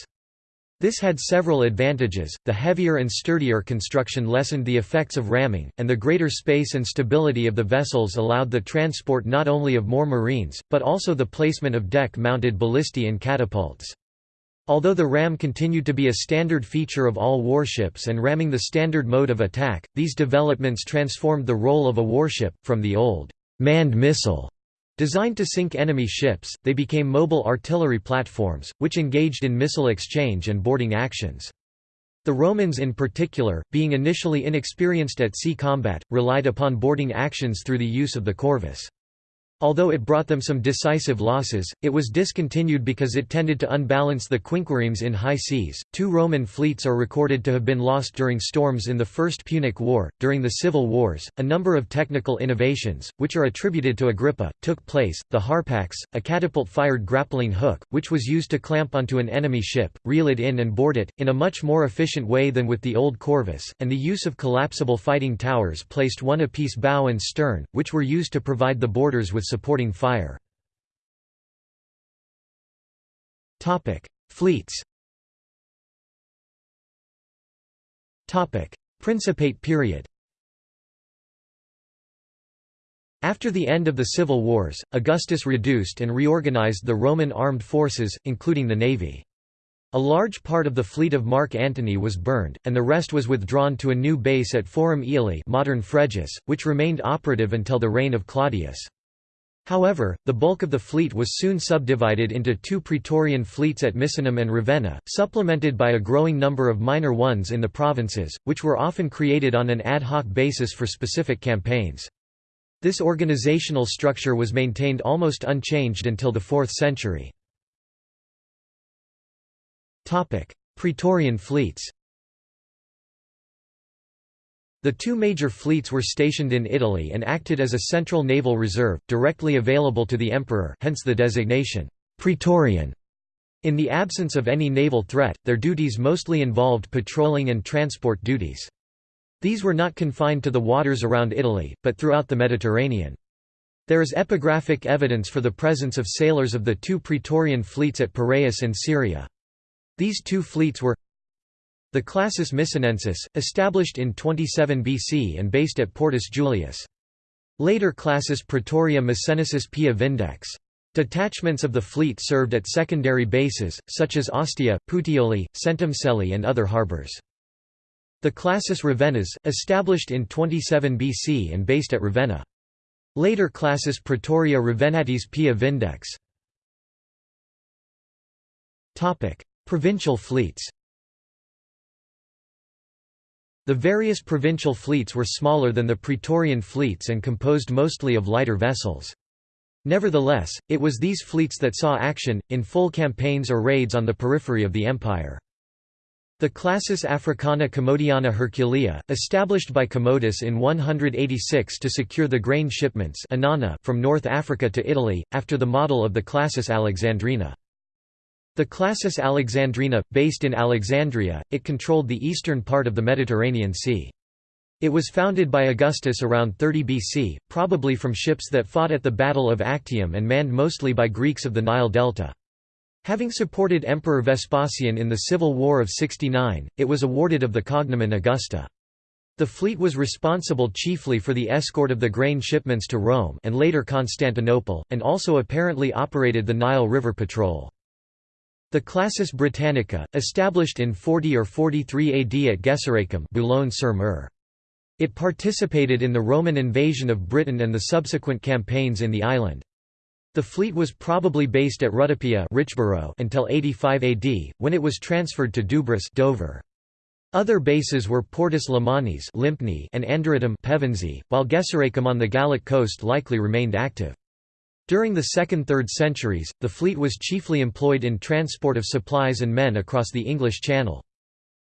This had several advantages, the heavier and sturdier construction lessened the effects of ramming, and the greater space and stability of the vessels allowed the transport not only of more marines, but also the placement of deck-mounted ballistae and catapults. Although the ram continued to be a standard feature of all warships and ramming the standard mode of attack, these developments transformed the role of a warship, from the old manned missile Designed to sink enemy ships, they became mobile artillery platforms, which engaged in missile exchange and boarding actions. The Romans in particular, being initially inexperienced at sea combat, relied upon boarding actions through the use of the corvus. Although it brought them some decisive losses, it was discontinued because it tended to unbalance the quinquiremes in high seas. Two Roman fleets are recorded to have been lost during storms in the First Punic War. During the civil wars, a number of technical innovations, which are attributed to Agrippa, took place. The harpax, a catapult fired grappling hook, which was used to clamp onto an enemy ship, reel it in, and board it, in a much more efficient way than with the old corvus, and the use of collapsible fighting towers placed one apiece bow and stern, which were used to provide the boarders with supporting fire. Fleets Principate period After the end of the civil wars, Augustus reduced and reorganized the Roman armed forces, including the navy. A large part of the fleet of Mark Antony was burned, and the rest was withdrawn to a new base at Forum Aeli modern Frejus, which remained operative until the reign of Claudius. However, the bulk of the fleet was soon subdivided into two Praetorian fleets at Misenum and Ravenna, supplemented by a growing number of minor ones in the provinces, which were often created on an ad hoc basis for specific campaigns. This organizational structure was maintained almost unchanged until the 4th century. Praetorian fleets the two major fleets were stationed in Italy and acted as a central naval reserve, directly available to the emperor hence the designation, «Praetorian». In the absence of any naval threat, their duties mostly involved patrolling and transport duties. These were not confined to the waters around Italy, but throughout the Mediterranean. There is epigraphic evidence for the presence of sailors of the two Praetorian fleets at Piraeus and Syria. These two fleets were the Classis Misenensis, established in 27 BC and based at Portus Julius. Later Classis Praetoria Misenensis Pia Vindex. Detachments of the fleet served at secondary bases, such as Ostia, Puteoli, Centumcelli and other harbours. The Classis Ravennas, established in 27 BC and based at Ravenna. Later Classis Praetoria Ravennatis Pia Vindex. Provincial fleets the various provincial fleets were smaller than the Praetorian fleets and composed mostly of lighter vessels. Nevertheless, it was these fleets that saw action, in full campaigns or raids on the periphery of the empire. The Classis Africana Commodiana Herculea, established by Commodus in 186 to secure the grain shipments from North Africa to Italy, after the model of the Classis Alexandrina. The Classis Alexandrina, based in Alexandria, it controlled the eastern part of the Mediterranean Sea. It was founded by Augustus around 30 BC, probably from ships that fought at the Battle of Actium and manned mostly by Greeks of the Nile Delta. Having supported Emperor Vespasian in the Civil War of 69, it was awarded of the cognomen Augusta. The fleet was responsible chiefly for the escort of the grain shipments to Rome and later Constantinople, and also apparently operated the Nile River Patrol. The Classis Britannica, established in 40 or 43 AD at Gesoriacum Boulogne-sur-Mer. It participated in the Roman invasion of Britain and the subsequent campaigns in the island. The fleet was probably based at Rutupiae until 85 AD, when it was transferred to Dubris Dover. Other bases were Portus Lemanis and Anderitum Pevensey, while Gesoriacum on the Gallic coast likely remained active. During the 2nd–3rd centuries, the fleet was chiefly employed in transport of supplies and men across the English Channel.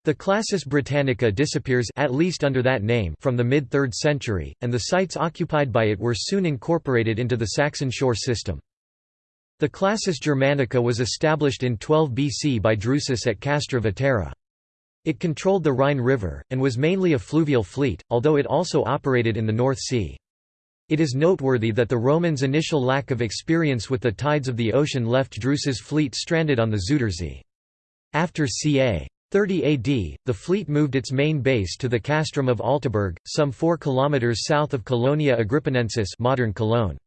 The Classis Britannica disappears at least under that name from the mid-3rd century, and the sites occupied by it were soon incorporated into the Saxon shore system. The Classis Germanica was established in 12 BC by Drusus at Castra Vetera. It controlled the Rhine River, and was mainly a fluvial fleet, although it also operated in the North Sea. It is noteworthy that the Romans' initial lack of experience with the tides of the ocean left Drusus' fleet stranded on the Zuiderzee. After ca. 30 AD, the fleet moved its main base to the castrum of Alteburg, some 4 km south of Colonia Agrippinensis modern Cologne.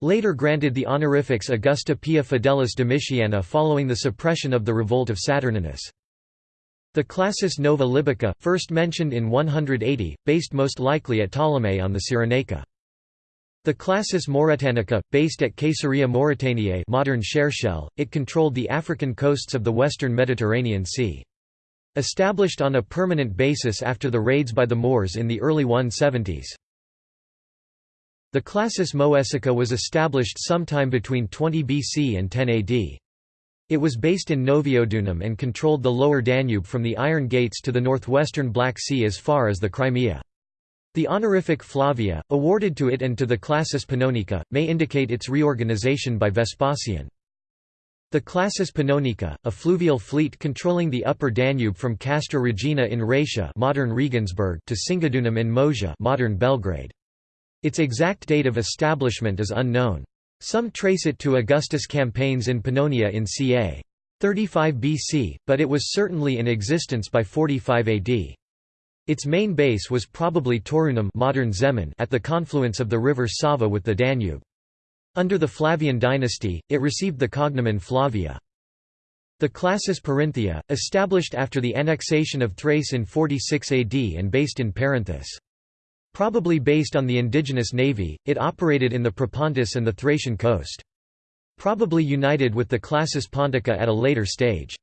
Later granted the honorifics Augusta Pia Fidelis Domitiana following the suppression of the revolt of Saturninus. The Classis Nova Libica, first mentioned in 180, based most likely at Ptolemy on the Cyrenaica. The Classis Mauretanica, based at Caesarea Mauretaniae modern Cherchell, it controlled the African coasts of the western Mediterranean Sea. Established on a permanent basis after the raids by the Moors in the early 170s. The Classis Moesica was established sometime between 20 BC and 10 AD. It was based in Noviodunum and controlled the lower Danube from the Iron Gates to the northwestern Black Sea as far as the Crimea. The honorific Flavia, awarded to it and to the Classis Pannonica, may indicate its reorganization by Vespasian. The Classis Pannonica, a fluvial fleet controlling the upper Danube from Castra Regina in Raetia modern Regensburg to Singidunum in Moesia modern Belgrade. Its exact date of establishment is unknown. Some trace it to Augustus' campaigns in Pannonia in ca. 35 BC, but it was certainly in existence by 45 AD. Its main base was probably Taurunum modern Zemun at the confluence of the river Sava with the Danube. Under the Flavian dynasty, it received the cognomen Flavia. The Classis Perinthia, established after the annexation of Thrace in 46 AD and based in Perinthus. Probably based on the indigenous navy, it operated in the Propontis and the Thracian coast. Probably united with the Classis Pontica at a later stage.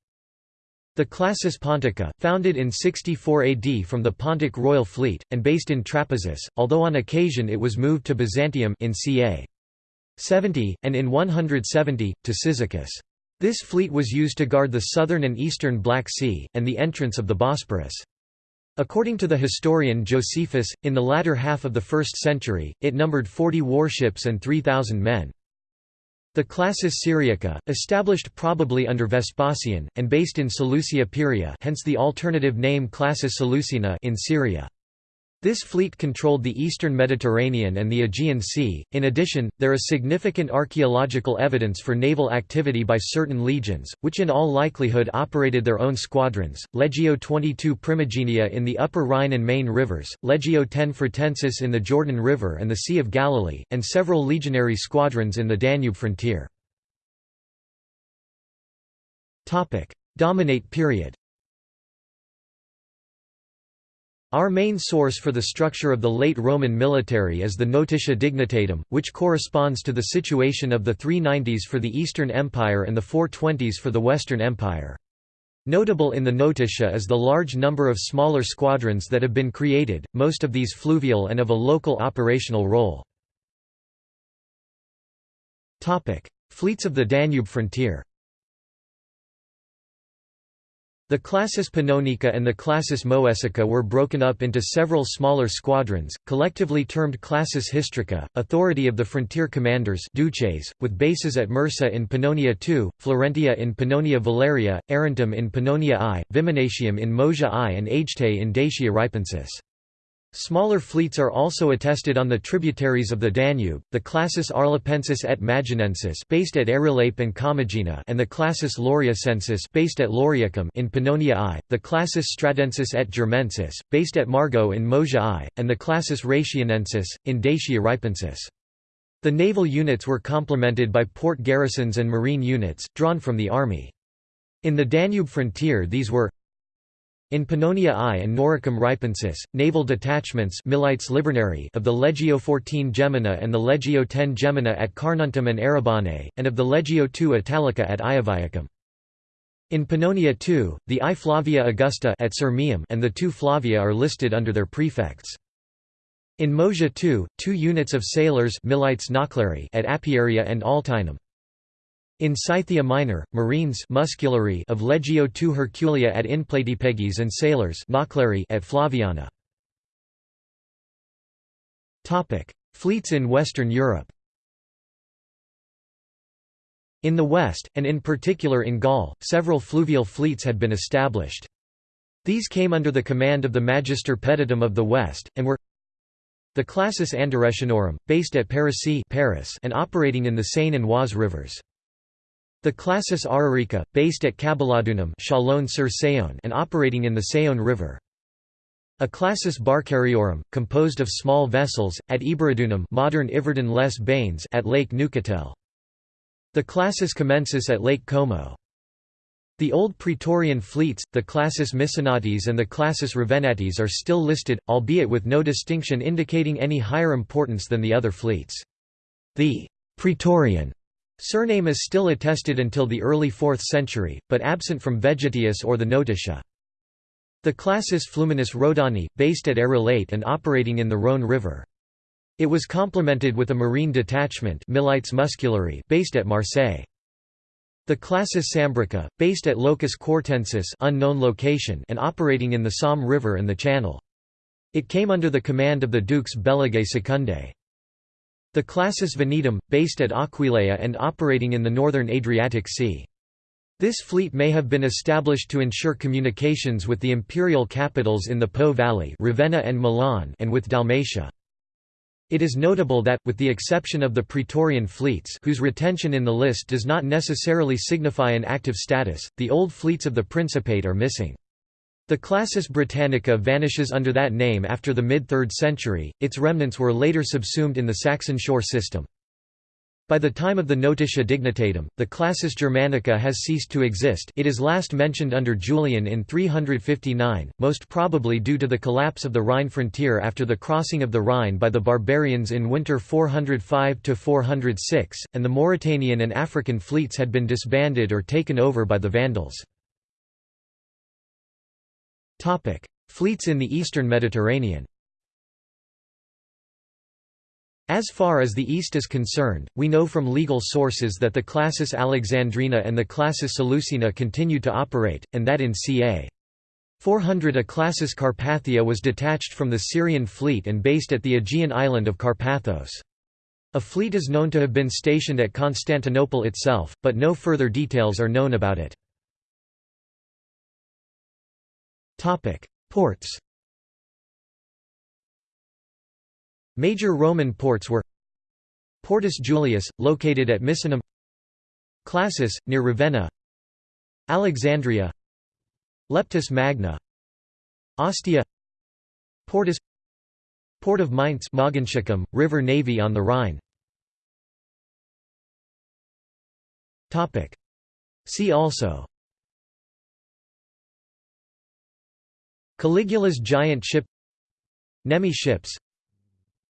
The Classis Pontica, founded in 64 AD from the Pontic royal fleet, and based in Trapezus, although on occasion it was moved to Byzantium in ca. 70, and in 170, to Cyzicus. This fleet was used to guard the southern and eastern Black Sea, and the entrance of the Bosporus. According to the historian Josephus, in the latter half of the 1st century, it numbered 40 warships and 3,000 men. The Classis Syriaca, established probably under Vespasian, and based in Seleucia Pieria hence the alternative name Classis Seleucina in Syria. This fleet controlled the eastern Mediterranean and the Aegean Sea. In addition, there is significant archaeological evidence for naval activity by certain legions, which in all likelihood operated their own squadrons. Legio 22 Primigenia in the upper Rhine and Main rivers, Legio 10 Fretensis in the Jordan River and the Sea of Galilee, and several legionary squadrons in the Danube frontier. Dominate period. Our main source for the structure of the late Roman military is the Notitia Dignitatum, which corresponds to the situation of the 390s for the Eastern Empire and the 420s for the Western Empire. Notable in the Notitia is the large number of smaller squadrons that have been created, most of these fluvial and of a local operational role. Fleets of the Danube frontier the Classis Pannonica and the Classis Moesica were broken up into several smaller squadrons, collectively termed Classis Histrica, authority of the frontier commanders duces, with bases at Mursa in Pannonia II, Florentia in Pannonia Valeria, Arentum in Pannonia I, Viminacium in Moesia I and Aegte in Dacia Ripensis. Smaller fleets are also attested on the tributaries of the Danube, the Classis Arlapensis et Maginensis based at Arelape and Commagena and the Classis Lauriacensis based at Lauriacum in Pannonia I, the Classis Stradensis et Germensis, based at Margo in Moesia I, and the Classis Ratianensis, in Dacia Ripensis. The naval units were complemented by port garrisons and marine units, drawn from the army. In the Danube frontier these were in Pannonia I and Noricum Ripensis, naval detachments milites of the Legio XIV Gemina and the Legio X Gemina at Carnuntum and Arrabona, and of the Legio II Italica at Iaviacum. In Pannonia II, the I Flavia Augusta at Sirmium and the two Flavia are listed under their prefects. In Moesia II, two units of sailors milites at Apiaria and Altinum. In Scythia Minor, marines musculari of Legio II Herculia at Inplatipegis and sailors at Flaviana. Fleets in Western Europe In the West, and in particular in Gaul, several fluvial fleets had been established. These came under the command of the Magister Peditum of the West, and were the Classis Andaresinorum, based at Paris and operating in the Seine and Oise rivers. The Classis Ararica, based at Cabaladunum and operating in the Saone River. A classis Barcariorum, composed of small vessels, at Eburodunum modern Yverdon les Bains at Lake Neuchatel. The classis Comensis at Lake Como. The old Praetorian fleets, the classis Misenates and the classis Ravenates are still listed, albeit with no distinction indicating any higher importance than the other fleets. The «Praetorian» surname is still attested until the early 4th century, but absent from Vegetius or the Notitia. The classis Fluminis Rhodani, based at Arelate and operating in the Rhône River. It was complemented with a marine detachment based at Marseille. The classis Sambrica, based at Locus Cortensis unknown location and operating in the Somme River and the Channel. It came under the command of the Dukes Belgicae Secundae. The classis Venetum, based at Aquileia and operating in the northern Adriatic Sea. This fleet may have been established to ensure communications with the imperial capitals in the Po Valley Ravenna and, Milan and with Dalmatia. It is notable that, with the exception of the Praetorian fleets whose retention in the list does not necessarily signify an active status, the old fleets of the Principate are missing. The Classis Britannica vanishes under that name after the mid-3rd century, its remnants were later subsumed in the Saxon shore system. By the time of the Notitia Dignitatum, the Classis Germanica has ceased to exist it is last mentioned under Julian in 359, most probably due to the collapse of the Rhine frontier after the crossing of the Rhine by the barbarians in winter 405–406, and the Mauritanian and African fleets had been disbanded or taken over by the Vandals. Fleets in the eastern Mediterranean as far as the East is concerned, we know from legal sources that the Classis Alexandrina and the Classis Seleucina continued to operate, and that in ca. 400 a Classis Carpathia was detached from the Syrian fleet and based at the Aegean island of Carpathos. A fleet is known to have been stationed at Constantinople itself, but no further details are known about it. Ports Major Roman ports were Portus Julius, located at Misenum Classis, near Ravenna Alexandria Leptis Magna Ostia Portus Port of Mainz Mogontiacum, River Navy on the Rhine See also Caligula's giant ship Nemi ships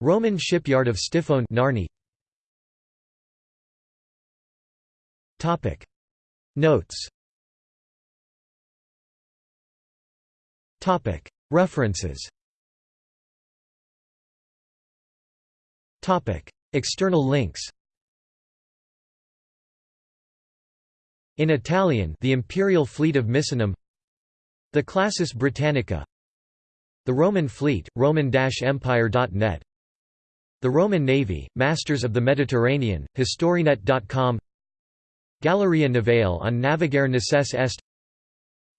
Roman shipyard of Stiphone Narni. Topic. Notes. Topic. References. Topic. External links. In Italian The Imperial Fleet of Misenum The Classis Britannica The Roman Fleet, roman-empire.net the Roman Navy, Masters of the Mediterranean, Historienet.com Galleria Navale on Navigare Necesse Est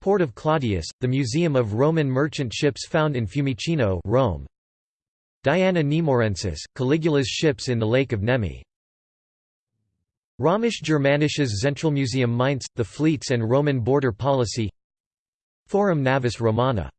Port of Claudius, the Museum of Roman merchant ships found in Fiumicino Rome. Diana Nemorensis, Caligula's ships in the Lake of Nemi. Römisch Germanisches Zentralmuseum Mainz, the fleets and Roman border policy Forum Navis Romana